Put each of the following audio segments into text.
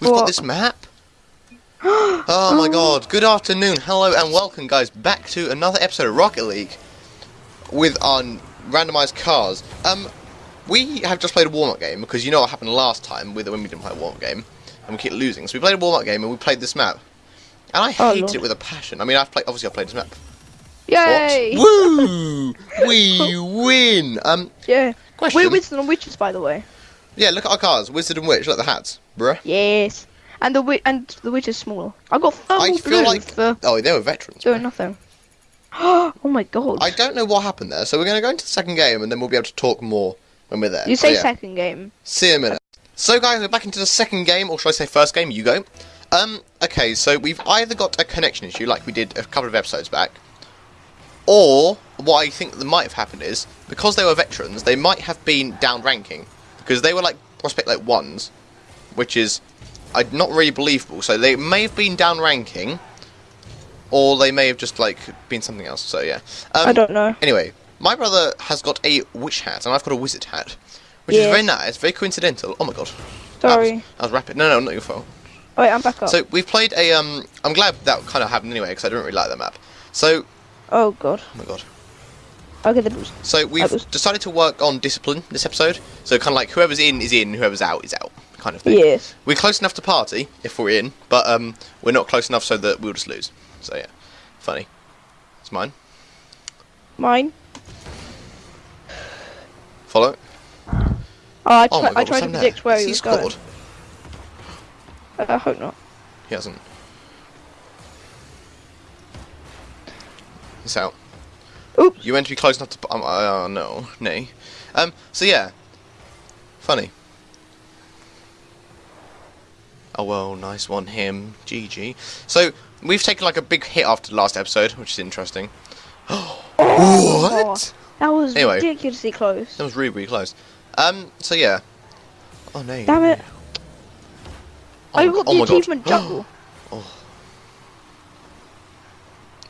We've got this map. oh my god. Good afternoon. Hello and welcome guys back to another episode of Rocket League with our randomized cars. Um we have just played a warm-up game because you know what happened last time with when we didn't play a warm-up game and we keep losing. So we played a warm-up game and we played this map. And I Oh, hate it with a passion. I mean, I've played obviously I've played this map. Yay! What? Woo! we win. Um Yeah. question. We're Winston and Witches, by the way. Yeah, look at our cars. Wizard and Witch, look at the hats. Bruh. Yes. And the wi- and the witch is smaller. I got thermal I blue like for Oh, they were veterans. doing bruh. nothing. oh my god. I don't know what happened there, so we're going to go into the second game and then we'll be able to talk more when we're there. you So, say yeah. second game. See you in a minute. So, guys, we're back into the second game, or should I say first game? You go. Um, okay, so we've either got a connection issue, like we did a couple of episodes back, or what I think that might have happened is because they were veterans, they might have been down ranking because they were like prospect like ones, which is uh, not really believable. So they may have been down ranking, or they may have just like been something else. So yeah. Um, I don't know. Anyway, my brother has got a witch hat, and I've got a wizard hat, which is very nice, very coincidental. Oh my god. Sorry. That was, that was rapid. No, no, not your fault. Wait, I'm back up. So we've played a. Um, I'm glad that kind of happened anyway because I didn't really like that map. So, oh god. oh my god. Okay, the boost. So we've was- decided to work on discipline this episode. So kind of like whoever's in is in, whoever's out is out, kind of thing. Yes. We're close enough to party if we're in, but um, we're not close enough so that we'll just lose. So yeah, funny. It's mine. Mine. Follow. Oh, I, Oh god, I tried to happened there? predict where Has he was going. scored? Uh, I hope not. He hasn't. It's out. Oops. You went to be close enough to. Um, uh, no, nay. Um. So yeah. Funny. Oh well, nice one, him. GG. So we've taken like a big hit after the last episode, which is interesting. what? That was Anyway. ridiculously close. That was really, really close. Um. So yeah. Oh no. Damn it. Oh, I got oh the my God. achievement jungle.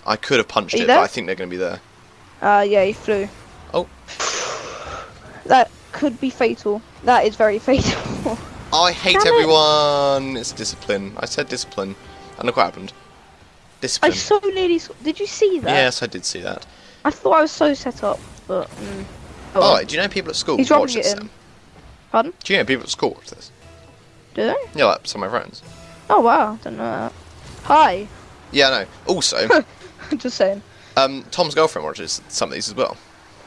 I could have punched it, there? but I think they're going to be there. Uh, yeah, he flew. Oh. That could be fatal. That is very fatal. I hate Damn it. everyone. It's discipline. I said discipline. And look what happened. Discipline. I so nearly. s- Did you see that? Yes, I did see that. I thought I was so set up, but. Mm. Oh, Oh, well. do you know people at school He's watch it this? Pardon? Do you know people at school watch this? Do they? Yeah, like some of my friends. Oh wow, don't know that. Hi. Yeah, I know. Also, Just saying. Um, Tom's girlfriend watches some of these as well.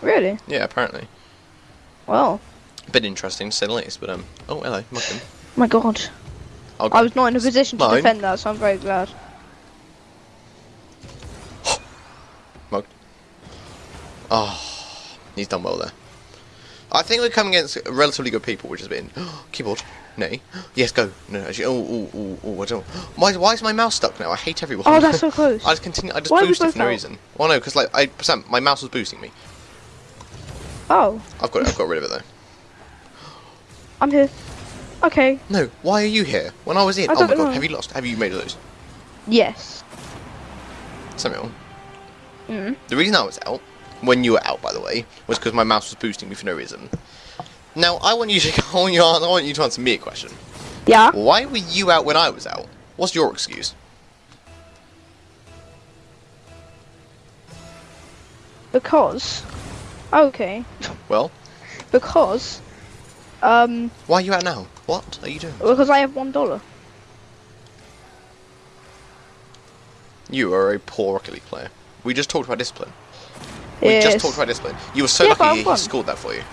Really? Yeah, apparently. Well. A bit interesting to say the least, but um. Oh, hello, Muffin. My God. I'll I was not in a position to Mine. defend that, so I'm very glad. Oh, he's done well there. I think we're coming against relatively good people, which has been keyboard. Nay. Yes, go. No, actually. Oh, oh, oh, oh. I don't. Why? Why is my mouse stuck now? I hate everyone. Oh, that's so close. I just continue. I just Why boosted for no out? reason. Well, no, because like I, Sam, my mouse was boosting me. Oh, I've got. I've got rid of it though. I'm here. Okay. No. Why are you here? When I was in. I oh my god. know. Have you lost? Have you made a lose? Yes. Samuel. Mm. The reason I was out, when you were out, by the way, was because my mouse was boosting me for no reason. Now I want you to. I want you. I want you to answer me a question. Yeah. Why were you out when I was out? What's your excuse? Because. Okay. Well, Because. Um. why are you out now? What are you doing? Because I have one dollar. You are a poor Rocket League player. We just talked about discipline. We Yes. just talked about discipline. You were so Yeah, lucky he scored that for you.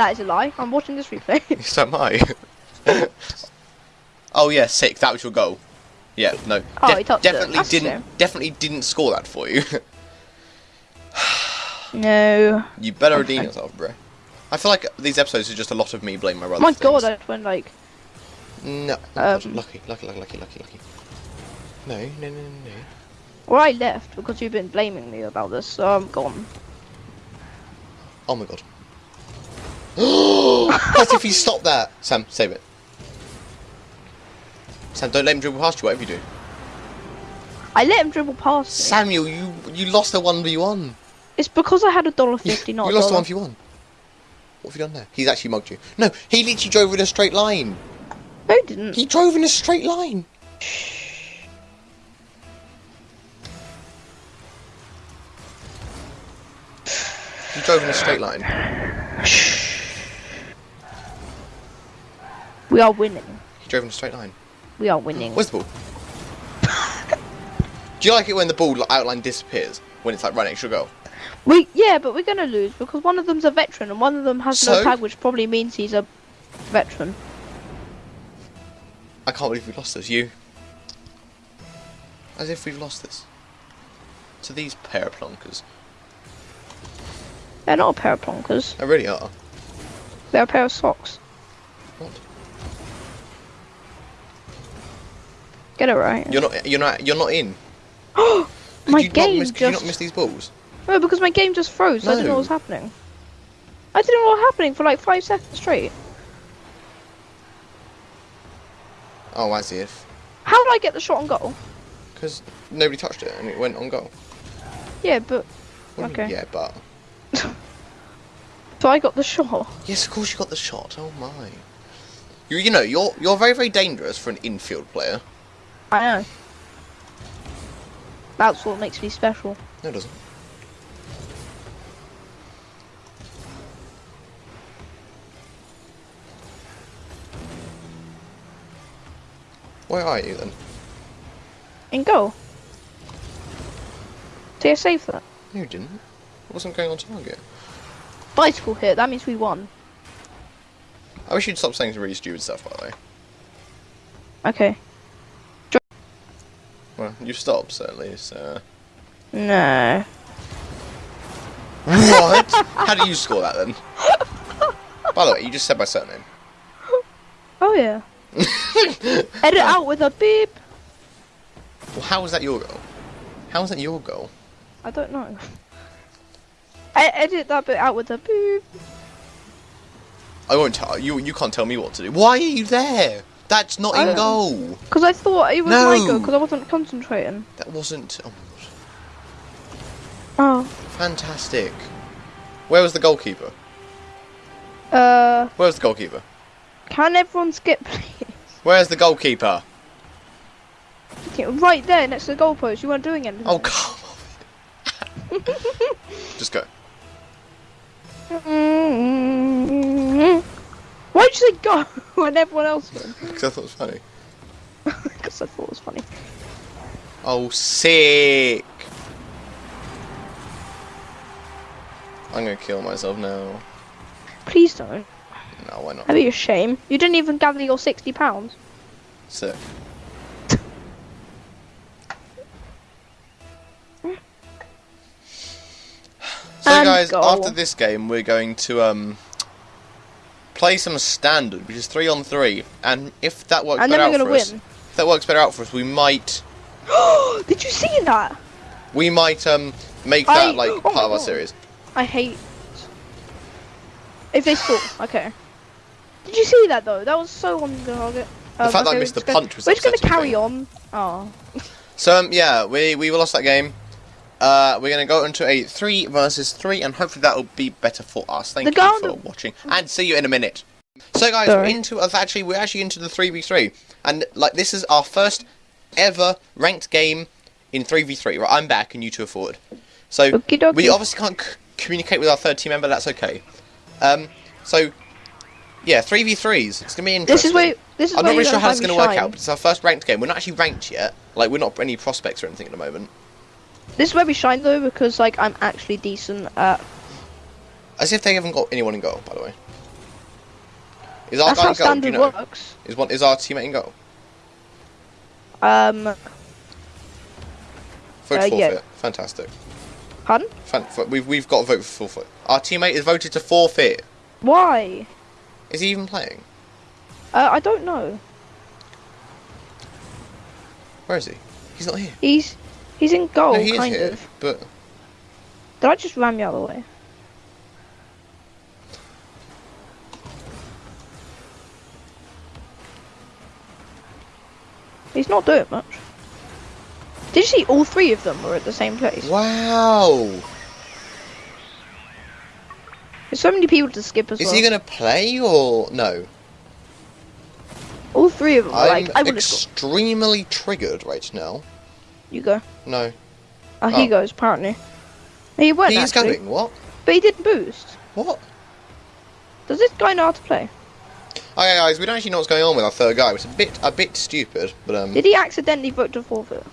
That is a lie. I'm watching this replay. So am I. oh yeah, sick. That was your goal. Yeah, no. Oh, def- he touched it. definitely didn't. Definitely didn't score that for you. no. you better redeem yourself, bro. I feel like these episodes are just a lot of me blaming my brother. My God. I went like. No. Um, lucky, lucky, lucky, lucky, lucky, lucky. No, no, no, no, no. Well, I left because you've been blaming me about this, so I'm gone. Oh my god. What if he stop that? Sam, save it. Sam, don't let him dribble past you, whatever you do. I let him dribble past me. Samuel, you you lost a 1v1. It's because I had a dollar fifty, not you lost a dollar. 1v1. What have you done there? He's actually mugged you. No, he literally drove in a straight line. No, he didn't. He drove in a straight line. He drove in a straight line. We are winning. He drove in a straight line. We are winning. Where's the ball? Do you like it when the ball outline disappears? When it's like right next to goal? We yeah, but we're gonna lose because one of them's a veteran and one of them has So? no tag, which probably means he's a veteran. I can't believe we lost this. You. As if we've lost this. To these pair of plonkers. They're not a pair of plonkers. They really are. They're a pair of socks. What? Get it right. You're not. You're not. You're not in. Oh, my game miss, Could you not miss these balls? no, because my game just froze. so I didn't know No. what was happening. I didn't know what was happening for like five seconds straight. Oh, as if. How did I get the shot on goal? Because nobody touched it and it went on goal. Yeah, but What do you mean, Okay. Yeah, but. so I got the shot. Yes, of course you got the shot. Oh my. You, you know, you're you're very very dangerous for an infield player. I know. That's what makes me special. No, it doesn't. Where are you then? In goal. Did I save that. No, you didn't. It wasn't going on target. Bicycle hit. That means we won. I wish you'd stop saying some really stupid stuff, by the way. Okay. Well, you stopped, certainly, so... Uh, no. What? How do you score that, then? By the way, you just said my surname. Oh yeah. Edit out with a beep. Well, how was that your goal? How was that your goal? I don't know. I edit that bit out with a beep. I won't tell you. You can't tell me what to do. Why are you there? That's not in goal. Because I thought it was No. my goal because I wasn't concentrating. That wasn't. Oh, Oh. fantastic. Where was the goalkeeper? Uh, Where was the goalkeeper? can everyone skip, please? Where's the goalkeeper? Okay, Right there, next to the goalpost. You weren't doing anything. Oh, come on. Just go. Mm-hmm. Say go when everyone else went? Because I thought it was funny. Because I thought it was funny. Oh, sick. I'm gonna kill myself now. Please don't. No, why not? That'd be a shame. You didn't even gather your sixty pounds. Sick. So And guys, after this game, we're going to um play some standard, which is three on three, and if that works And better out for us, if that works better out for us, we might Did you see that? we might um make I- that like oh part of our series. I hate. If they score, okay. Did you see that though? That was so on the target. The Um, fact that I missed the just gonna- punch was We're just gonna carry me. on. Oh. So um, yeah, we we lost that game. Uh, we're gonna go into a three versus three, and hopefully that will be better for us. Thank The you for watching, and see you in a minute. So guys, we're into us actually we're actually into the three v three, and like this is our first ever ranked game in three v three. Right, I'm back, and you two are forward. So Okie dokie. we obviously can't c- communicate with our third team member. That's okay. Um, so yeah, three v threes. It's gonna be interesting. This is where. This is I'm not really sure how it's going to work out, but it's our first ranked game. We're not actually ranked yet. Like, we're not any prospects or anything at the moment. This is where we shine though, because like I'm actually decent at. As if they haven't got anyone in goal, by the way. Is our That's guy how goal? You standard know? works. Is one is our teammate in goal? Um, Vote Uh, forfeit. yeah. Fantastic. pardon? Fan- we've we've got to vote for forfeit. Our teammate is voted to forfeit. Why? Is he even playing? Uh, I don't know. Where is he? He's not here. He's he's in goal, no, he is kind of. But Did I just ram you out of the way? He's not doing much. Did you see all three of them were at the same place? wow, There's so many people to skip as is well. he going to play or no? All three of them. I'm like I extremely triggered right now. You go. No. Oh, he Oh. goes apparently. He went He's actually, going. What? but he didn't boost. What? Does this guy know how to play? Okay, guys, we don't actually know what's going on with our third guy. It's a bit, a bit stupid, but um, Did he accidentally vote to forfeit?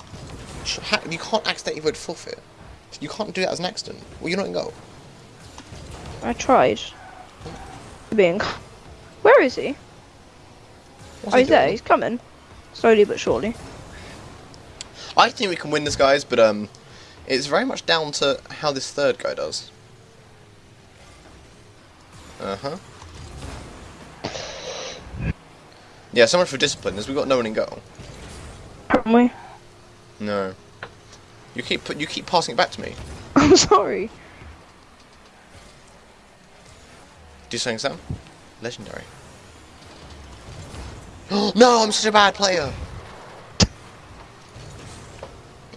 you can't accidentally vote forfeit. You can't do that as an accident. Well, you're not in goal. I tried. Being. Where is he? What's oh, he he's there. He's coming. Slowly but surely. I think we can win this, guys, but um, it's very much down to how this third guy does. Uh huh. Yeah, so much for discipline, as we got no one in goal. Haven't we? No. You keep put- you keep passing it back to me. I'm sorry. Do you saying Sam? Legendary. no, I'm such a bad player.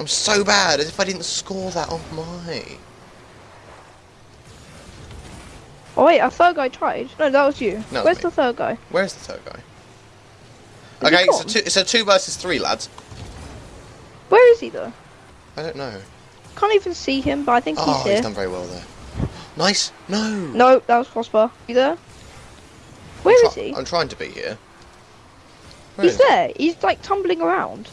I'm so bad, as if I didn't score that on my. Oh wait, our third guy tried. No, that was you. No, Where's the third guy? Where's the third guy? Is okay, so two, it's a two versus three, lads. Where is he though? I don't know. Can't even see him, but I think he's Oh, he's he's here. done very well there. Nice. No. No, that was crossbar. You there? Where is he? I'm trying to be here. Where He's is he? there. He's like tumbling around.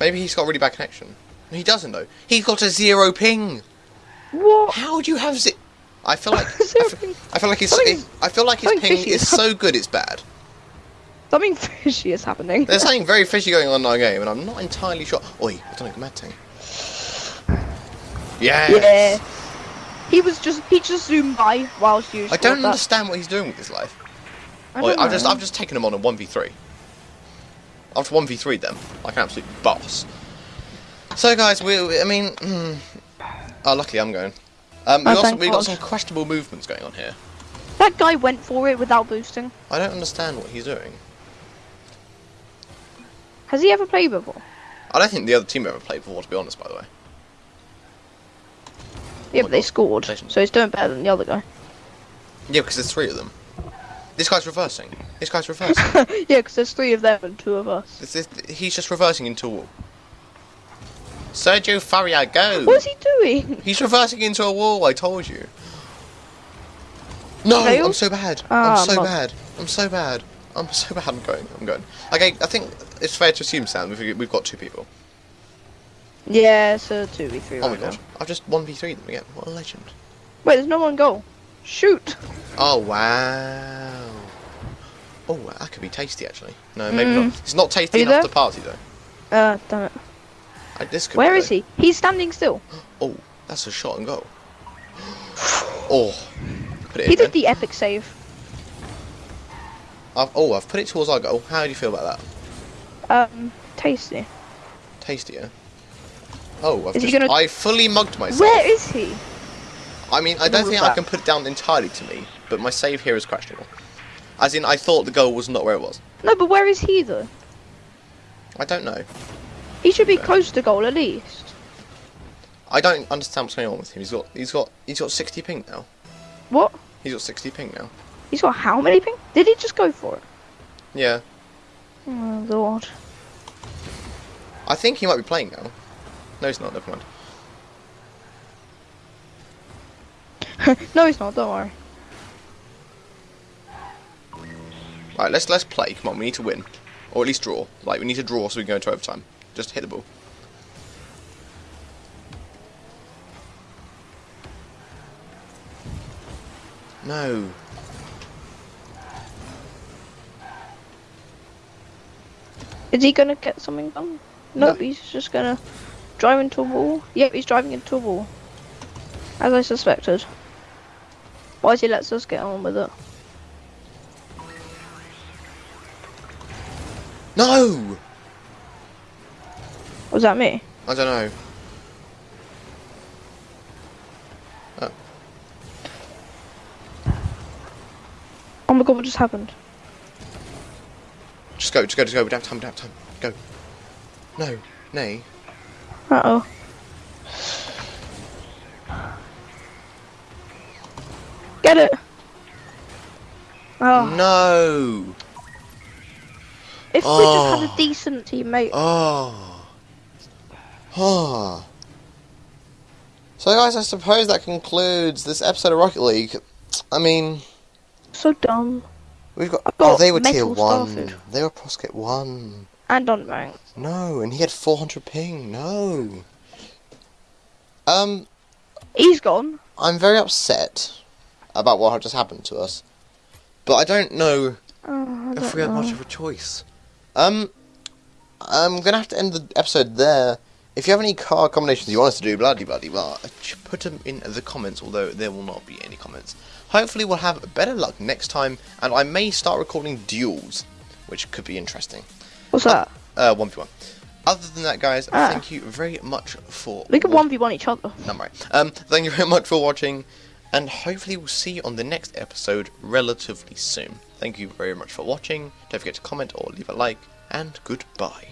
Maybe he's got a really bad connection. He doesn't though. He's got a zero ping. What? How do you have zi- I feel like I feel. I feel like his Something- I feel like his ping is is so good it's bad. Something fishy is happening. There's something very fishy going on in our game, and I'm not entirely sure. Oi, I don't know, mad thing. Yeah. Yeah. He was just he just zoomed by whilst you. I don't that. understand what he's doing with his life. I Oi, I've just. I've just taken him on a one v three. I've one v three them like an absolute boss. So guys, we, we- I mean, hmm. oh luckily I'm going. Um, we Oh, got some, we got some questionable movements going on here. That guy went for it without boosting. I don't understand what he's doing. Has he ever played before? I don't think the other team ever played before, to be honest. By the way. Yeah, my but they God. scored, Legend. so he's doing better than the other guy. Yeah, because there's three of them. This guy's reversing. This guy's reversing. yeah, because there's three of them and two of us. This is, he's just reversing into a wall. Sergio Faria, go! What is he doing? He's reversing into a wall, I told you. No, Fail? I'm so bad. Ah, I'm so bad. I'm so bad. I'm so bad. I'm going. I'm going. Okay, I think it's fair to assume, Sam, we've, we've got two people. Yeah, so two v three Oh my right now. god. I've just 1v3 them again. What a legend. Wait, there's no one goal. Shoot. Oh, wow. Oh, that could be tasty, actually. No, maybe Mm. not. It's not tasty enough there? to party, though. Uh, damn it. I, Where is he? He's standing still. Oh, that's a shot and goal. Oh, He did then. the epic save. I've, oh, I've put it towards our goal. How do you feel about that? Um, tasty. Tastier. Oh, I've just, gonna- I fully mugged myself. Where is he? I mean, I don't think I can put it down entirely to me, but my save here is questionable. As in, I thought the goal was not where it was. No, but where is he though? I don't know. He should be close to goal at least. I don't understand what's going on with him. He's got, he's got, he's got 60 ping now. What? He's got 60 ping now. He's got how many ping? Did he just go for it? Yeah, Oh lord. I think he might be playing now. No, he's not. Never mind. no, he's not. Don't worry. Right, let's let's play. Come on, we need to win, or at least draw. Like we need to draw so we can go into overtime. Just hit the ball. No. Is he gonna get something done? Nope, No. he's just gonna drive into a wall. Yep, he's driving into a wall. As I suspected. Why does he let us get on with it? No. Was that me? I don't know. Uh. Oh my god, what just happened? Just go. Just go. Just go. We don't have time. We don't have time. Go. No. Nay. Uh oh. Get it! Oh, No. If we just had Oh. a ah. decent teammate, Oh. So, guys, I suppose that concludes this episode of Rocket League. I mean, so dumb. we've got. I've oh, they were tier one. They were Prospect one. And on rank. No, and he had 400 ping. No. Um, He's gone. I'm very upset about what just happened to us, but I don't know Oh, I if don't we had know. much of a choice. Um, I'm gonna have to end the episode there. If you have any card combinations you want us to do, bloody bloody blah, put them in the comments. Although there will not be any comments. Hopefully, we'll have better luck next time, and I may start recording duels, which could be interesting. What's that? Uh, one v one. Other than that, guys, Ah. thank you very much for. We can one v one each other. no, I'm right. Um, thank you very much for watching, and hopefully we'll see you on the next episode relatively soon. Thank you very much for watching. Don't forget to comment or leave a like, and goodbye.